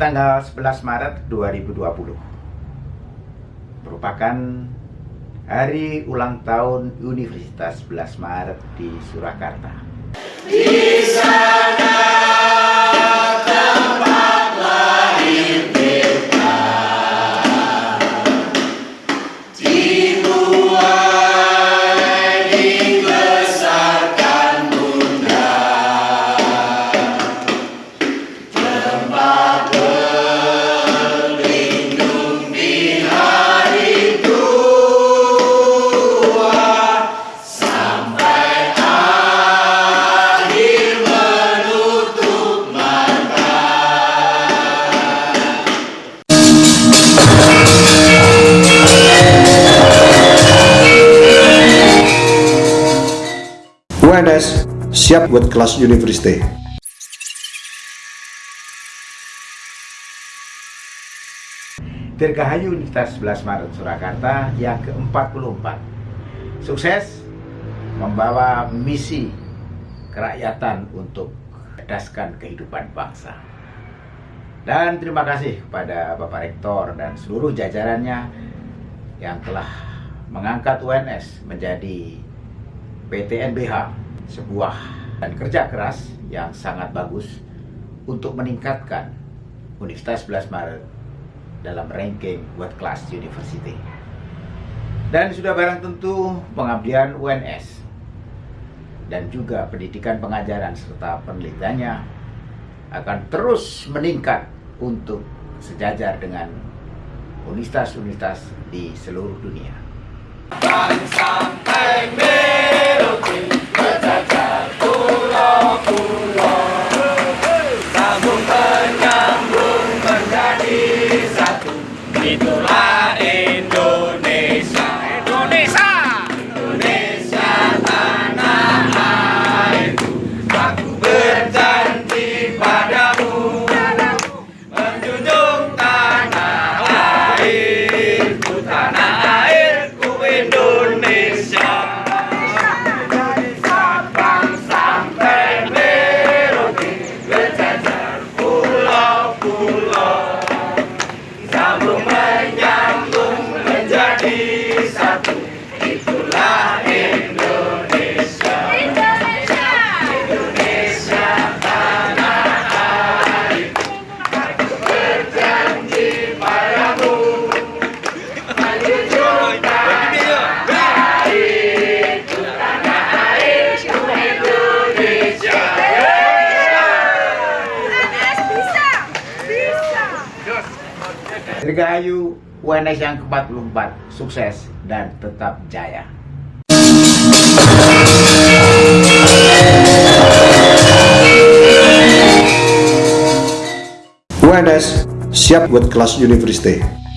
tanggal 11 Maret 2020 merupakan hari ulang tahun Universitas 11 Maret di Surakarta. Di sana UNS siap buat kelas university. Dirgahayu Universitas 11 Maret Surakarta yang ke-44 Sukses membawa misi kerakyatan untuk cerdaskan kehidupan bangsa Dan terima kasih kepada Bapak Rektor dan seluruh jajarannya yang telah mengangkat UNS menjadi PTNBH sebuah dan kerja keras yang sangat bagus untuk meningkatkan Universitas 11 Maret dalam ranking World Class University. Dan sudah barang tentu pengabdian UNS dan juga pendidikan pengajaran serta penelitiannya akan terus meningkat untuk sejajar dengan universitas-universitas di seluruh dunia. Dirgahayu UNS yang ke-44 sukses dan tetap jaya. UNS siap buat kelas university.